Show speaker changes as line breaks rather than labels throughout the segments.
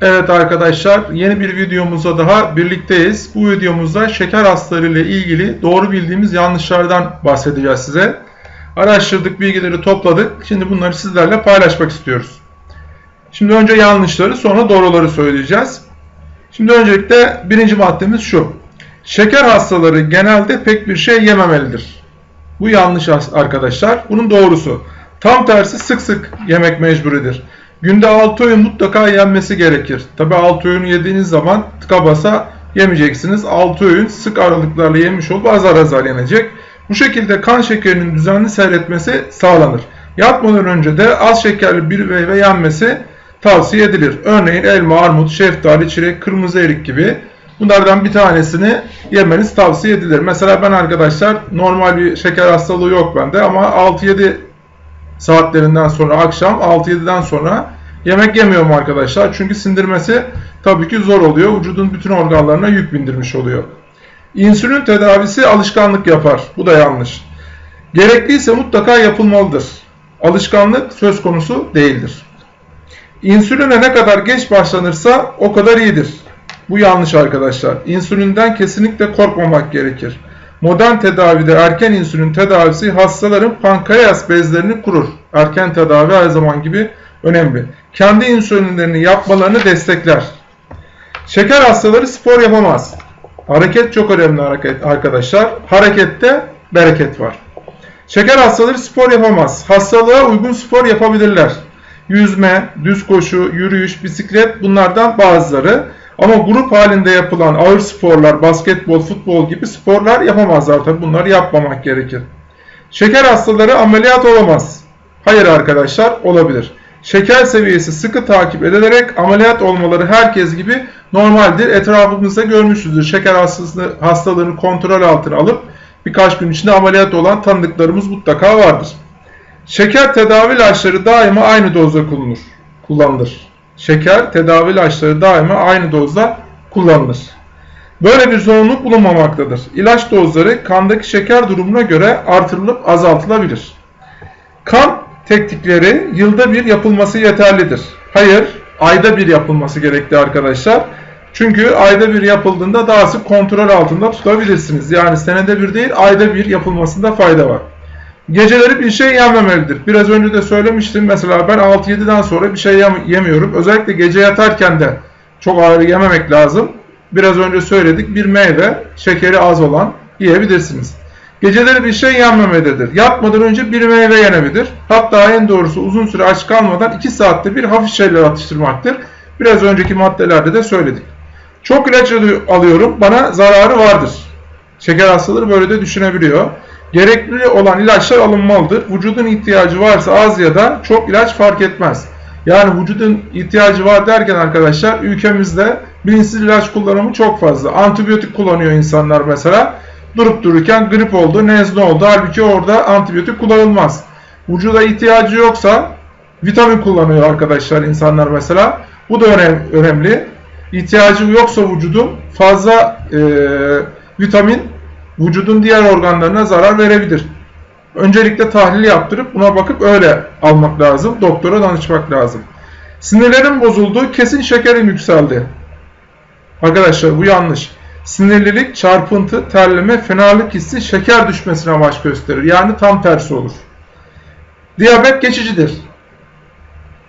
Evet arkadaşlar yeni bir videomuzda daha birlikteyiz. Bu videomuzda şeker hastaları ile ilgili doğru bildiğimiz yanlışlardan bahsedeceğiz size. Araştırdık, bilgileri topladık. Şimdi bunları sizlerle paylaşmak istiyoruz. Şimdi önce yanlışları sonra doğruları söyleyeceğiz. Şimdi öncelikle birinci maddemiz şu. Şeker hastaları genelde pek bir şey yememelidir. Bu yanlış arkadaşlar. Bunun doğrusu. Tam tersi sık sık yemek mecburidir. Günde 6 öğün mutlaka yenmesi gerekir. Tabi 6 öğün yediğiniz zaman tıka basa yemeyeceksiniz. 6 öğün sık aralıklarla yemiş olup azar azar yenecek. Bu şekilde kan şekerinin düzenli seyretmesi sağlanır. Yatmadan önce de az şekerli bir meyve yenmesi tavsiye edilir. Örneğin elma, armut, şeftali, çilek, kırmızı erik gibi bunlardan bir tanesini yemeniz tavsiye edilir. Mesela ben arkadaşlar normal bir şeker hastalığı yok bende ama 6-7 saatlerinden sonra akşam 6-7'den sonra yemek yemiyorum arkadaşlar. Çünkü sindirmesi tabii ki zor oluyor. Vücudun bütün organlarına yük bindirmiş oluyor. İnsülin tedavisi alışkanlık yapar. Bu da yanlış. Gerekliyse mutlaka yapılmalıdır. Alışkanlık söz konusu değildir. İnsüline ne kadar geç başlanırsa o kadar iyidir. Bu yanlış arkadaşlar. İnsülinden kesinlikle korkmamak gerekir. Modern tedavide erken insülin tedavisi hastaların pankreas bezlerini kurur. Erken tedavi her zaman gibi önemli. Kendi insülinlerini yapmalarını destekler. Şeker hastaları spor yapamaz. Hareket çok önemli hareket arkadaşlar. Harekette bereket var. Şeker hastaları spor yapamaz. Hastalığa uygun spor yapabilirler. Yüzme, düz koşu, yürüyüş, bisiklet bunlardan bazıları. Ama grup halinde yapılan ağır sporlar, basketbol, futbol gibi sporlar yapamazlar. Tabi bunları yapmamak gerekir. Şeker hastaları ameliyat olamaz. Hayır arkadaşlar olabilir. Şeker seviyesi sıkı takip edilerek ameliyat olmaları herkes gibi normaldir. Etrafımızda görmüşüzdür. Şeker hastası, hastalığını kontrol altına alıp birkaç gün içinde ameliyat olan tanıdıklarımız mutlaka vardır. Şeker tedavi ilaçları daima aynı dozda kullanılır. kullanılır şeker tedavi ilaçları daima aynı dozda kullanılır. Böyle bir zorunluluk bulunmamaktadır. İlaç dozları kandaki şeker durumuna göre artırılıp azaltılabilir. Kan teknikleri yılda bir yapılması yeterlidir. Hayır, ayda bir yapılması gerekli arkadaşlar. Çünkü ayda bir yapıldığında daha sık kontrol altında tutabilirsiniz. Yani senede bir değil ayda bir yapılmasında fayda var. Geceleri bir şey yenmemelidir. Biraz önce de söylemiştim. Mesela ben 6-7'den sonra bir şey yemiyorum. Özellikle gece yatarken de çok ağır yememek lazım. Biraz önce söyledik. Bir meyve, şekeri az olan yiyebilirsiniz. Geceleri bir şey yenmemelidir. Yatmadan önce bir meyve yenebilir. Hatta en doğrusu uzun süre aç kalmadan 2 saatte bir hafif şeyler atıştırmaktır. Biraz önceki maddelerde de söyledik. Çok ilaç alıyorum. Bana zararı vardır. Şeker hastaları böyle de düşünebiliyor. Gerekli olan ilaçlar alınmalıdır. Vücudun ihtiyacı varsa az ya da çok ilaç fark etmez. Yani vücudun ihtiyacı var derken arkadaşlar ülkemizde bilinçsiz ilaç kullanımı çok fazla. Antibiyotik kullanıyor insanlar mesela. Durup dururken grip oldu, nezle oldu. Halbuki orada antibiyotik kullanılmaz. Vücuda ihtiyacı yoksa vitamin kullanıyor arkadaşlar insanlar mesela. Bu da önemli. İhtiyacı yoksa vücudun fazla e, vitamin vücudun diğer organlarına zarar verebilir. Öncelikle tahlil yaptırıp buna bakıp öyle almak lazım. Doktora danışmak lazım. Sinirlerin bozuldu, kesin şekerim yükseldi. Arkadaşlar bu yanlış. Sinirlilik, çarpıntı, terleme, fenalık hissi şeker düşmesine baş gösterir. Yani tam tersi olur. Diyabet geçicidir.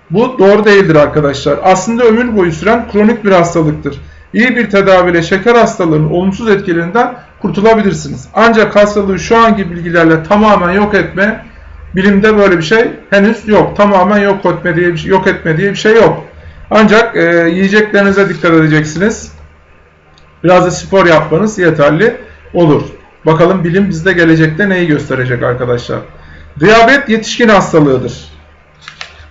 Bu doğru değildir arkadaşlar. Aslında ömür boyu süren kronik bir hastalıktır. İyi bir tedaviyle şeker hastalığının olumsuz etkilerinden kurtulabilirsiniz. Ancak hastalığı şu anki bilgilerle tamamen yok etme, bilimde böyle bir şey henüz yok. Tamamen yok etme diye bir şey, yok etme diye bir şey yok. Ancak e, yiyeceklerinize dikkat edeceksiniz. Biraz da spor yapmanız yeterli olur. Bakalım bilim bizde gelecekte neyi gösterecek arkadaşlar. Diyabet yetişkin hastalığıdır.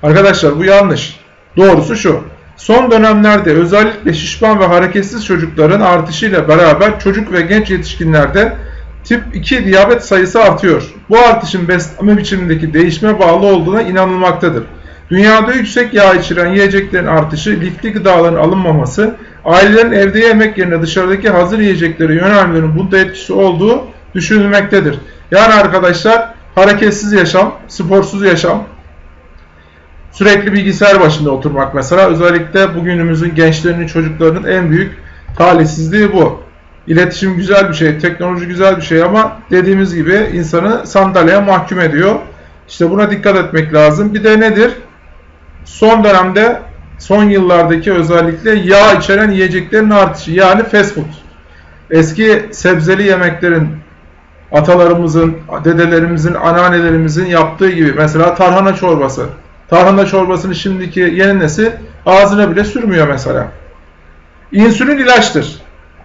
Arkadaşlar bu yanlış. Doğrusu şu. Son dönemlerde özellikle şişman ve hareketsiz çocukların artışıyla beraber çocuk ve genç yetişkinlerde tip 2 diyabet sayısı artıyor. Bu artışın beslenme biçimindeki değişme bağlı olduğuna inanılmaktadır. Dünyada yüksek yağ içeren yiyeceklerin artışı, lifli gıdaların alınmaması, ailelerin evde yemek yerine dışarıdaki hazır yiyeceklere yönelmenin bunda etkisi olduğu düşünülmektedir. Yani arkadaşlar hareketsiz yaşam, sporsuz yaşam, Sürekli bilgisayar başında oturmak mesela özellikle bugünümüzün gençlerinin çocuklarının en büyük talihsizliği bu. İletişim güzel bir şey, teknoloji güzel bir şey ama dediğimiz gibi insanı sandalyeye mahkum ediyor. İşte buna dikkat etmek lazım. Bir de nedir? Son dönemde, son yıllardaki özellikle yağ içeren yiyeceklerin artışı yani fast food. Eski sebzeli yemeklerin atalarımızın, dedelerimizin, anneannelerimizin yaptığı gibi mesela tarhana çorbası. Tarhana çorbasını şimdiki yeni nesil ağzına bile sürmüyor mesela. İnsülin ilaçtır.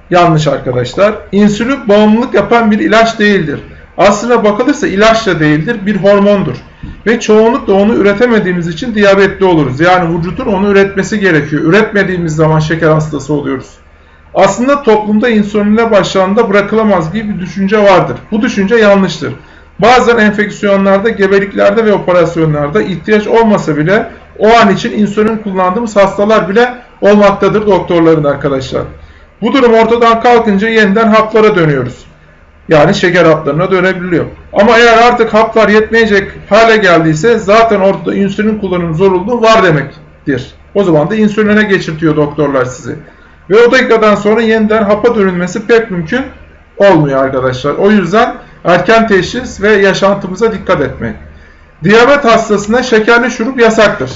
Yanlış arkadaşlar. İnsülin bağımlılık yapan bir ilaç değildir. Aslına bakılırsa ilaç da değildir, bir hormondur. Ve çoğunlukla onu üretemediğimiz için diyabetli oluruz. Yani vücudun onu üretmesi gerekiyor. Üretmediğimiz zaman şeker hastası oluyoruz. Aslında toplumda insülinle başlandığında bırakılamaz gibi bir düşünce vardır. Bu düşünce yanlıştır. Bazen enfeksiyonlarda, gebeliklerde ve operasyonlarda ihtiyaç olmasa bile o an için insülin kullandığımız hastalar bile olmaktadır doktorların arkadaşlar. Bu durum ortadan kalkınca yeniden haplara dönüyoruz. Yani şeker haplarına dönebiliyor. Ama eğer artık haplar yetmeyecek hale geldiyse zaten ortada insülin kullanım zorunluluğu var demektir. O zaman da insüline geçirtiyor doktorlar sizi. Ve o dakikadan sonra yeniden hapa dönülmesi pek mümkün olmuyor arkadaşlar. O yüzden erken teşhis ve yaşantımıza dikkat etmek. Diyabet hastasına şekerli şurup yasaktır.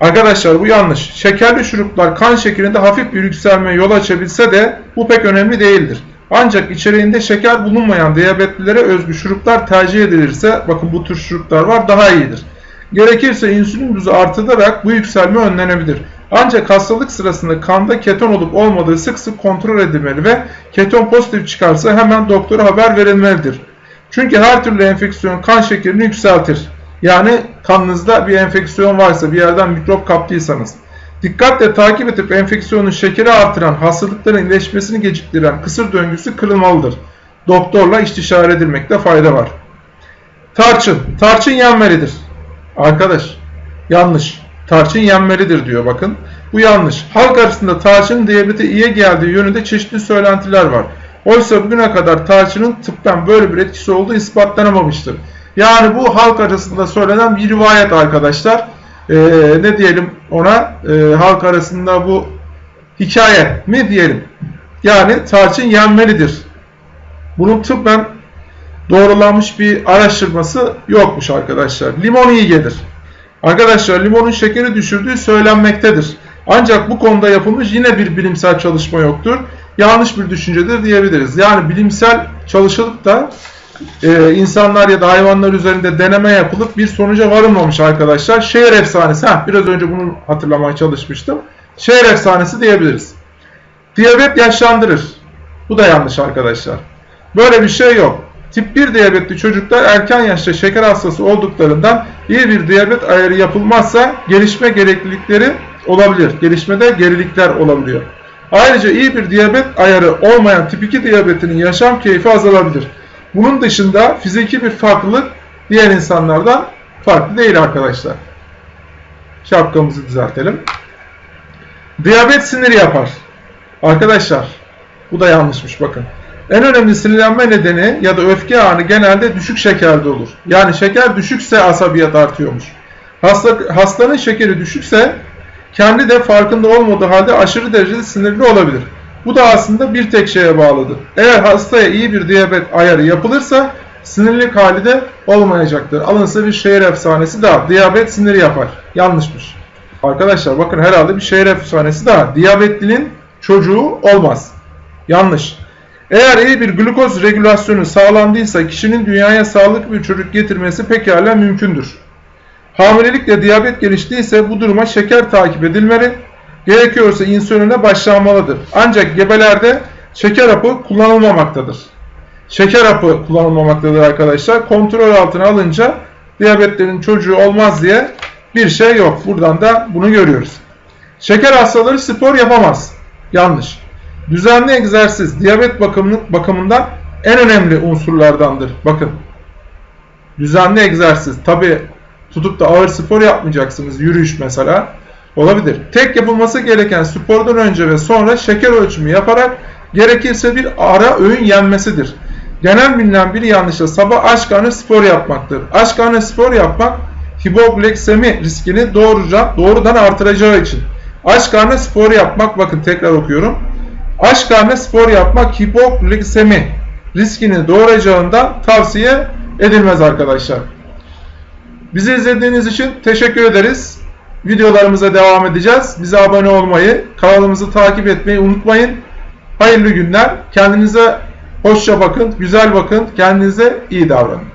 Arkadaşlar bu yanlış. Şekerli şuruplar kan şekerinde hafif bir yükselmeye yol açabilse de bu pek önemli değildir. Ancak içeriğinde şeker bulunmayan diyabetlilere özgü şuruplar tercih edilirse, bakın bu tür şuruplar var, daha iyidir. Gerekirse insülin dozu artılarak bu yükselme önlenebilir. Ancak hastalık sırasında kanda keton olup olmadığı sık sık kontrol edilmeli ve keton pozitif çıkarsa hemen doktora haber verilmelidir. Çünkü her türlü enfeksiyon kan şekerini yükseltir. Yani kanınızda bir enfeksiyon varsa, bir yerden mikrop kaptıysanız. Dikkatle takip edip enfeksiyonun şekeri artıran, hastalıkların iyileşmesini geciktiren kısır döngüsü kırılmalıdır. Doktorla istişare edilmekte fayda var. Tarçın. Tarçın yenmelidir. Arkadaş yanlış. Tarçın yenmelidir diyor bakın. Bu yanlış. Halk arasında tarçının diyabete iyi geldiği yönünde çeşitli söylentiler var. Oysa bugüne kadar tarçının tıbben böyle bir etkisi olduğu ispatlanamamıştır. Yani bu halk arasında söylenen bir rivayet arkadaşlar. Ee, ne diyelim ona? Ee, halk arasında bu hikaye mi diyelim? Yani tarçın yenmelidir. Bunun tıbben doğrulanmış bir araştırması yokmuş arkadaşlar. Limon iyi gelir. Arkadaşlar limonun şekeri düşürdüğü söylenmektedir. Ancak bu konuda yapılmış yine bir bilimsel çalışma yoktur. Yanlış bir düşüncedir diyebiliriz. Yani bilimsel çalışılıp da e, insanlar ya da hayvanlar üzerinde deneme yapılıp bir sonuca varılmamış arkadaşlar. Şehir efsanesi, heh, biraz önce bunu hatırlamaya çalışmıştım. Şehir efsanesi diyebiliriz. Diyabet yaşlandırır. Bu da yanlış arkadaşlar. Böyle bir şey yok. Tip 1 diyabetli çocuklar erken yaşta şeker hastası olduklarından iyi bir diyabet ayarı yapılmazsa gelişme gereklilikleri olabilir. Gelişmede gerilikler olabiliyor. Ayrıca iyi bir diyabet ayarı olmayan tip 2 diyabetinin yaşam keyfi azalabilir. Bunun dışında fiziki bir farklılık diğer insanlardan farklı değil arkadaşlar. Şapkamızı düzeltelim. Diyabet sinir yapar. Arkadaşlar bu da yanlışmış bakın. En önemli sinirlenme nedeni ya da öfke anı genelde düşük şekerde olur. Yani şeker düşükse asabiyet artıyormuş. Hasta, hastanın şekeri düşükse kendi de farkında olmadığı halde aşırı derecede sinirli olabilir. Bu da aslında bir tek şeye bağlıdır. Eğer hastaya iyi bir diyabet ayarı yapılırsa sinirlik hali de olmayacaktır. Alınsa bir şehir efsanesi daha. Diyabet sinir yapar. Yanlışmış. Arkadaşlar bakın herhalde bir şehir efsanesi daha. Diyabetlinin çocuğu olmaz. Yanlış. Eğer iyi bir glukoz regülasyonu sağlandıysa kişinin dünyaya sağlıklı bir çocuk getirmesi pekala mümkündür. Hamilelikle diyabet geliştiyse bu duruma şeker takip edilmeli, gerekiyorsa insüline başlanmalıdır. Ancak gebelerde şeker hapı kullanılmamaktadır. Şeker hapı kullanılmamaktadır arkadaşlar. Kontrol altına alınca diyabetlerin çocuğu olmaz diye bir şey yok. Buradan da bunu görüyoruz. Şeker hastaları spor yapamaz. Yanlış. Düzenli egzersiz diyabet bakımından en önemli unsurlardandır. Bakın. Düzenli egzersiz. Tabi tutup da ağır spor yapmayacaksınız. Yürüyüş mesela. Olabilir. Tek yapılması gereken spordan önce ve sonra şeker ölçümü yaparak gerekirse bir ara öğün yenmesidir. Genel bilinen bir yanlışla sabah aç karnı spor yapmaktır. Aç karnı spor yapmak hipoglisemi riskini doğruca, doğrudan artıracağı için. Aç karnı spor yapmak, bakın tekrar okuyorum. Aç karnı spor yapmak hipoglisemi riskini doğuracağından tavsiye edilmez arkadaşlar. Bizi izlediğiniz için teşekkür ederiz. Videolarımıza devam edeceğiz. Bize abone olmayı, kanalımızı takip etmeyi unutmayın. Hayırlı günler. Kendinize hoşça bakın, güzel bakın. Kendinize iyi davranın.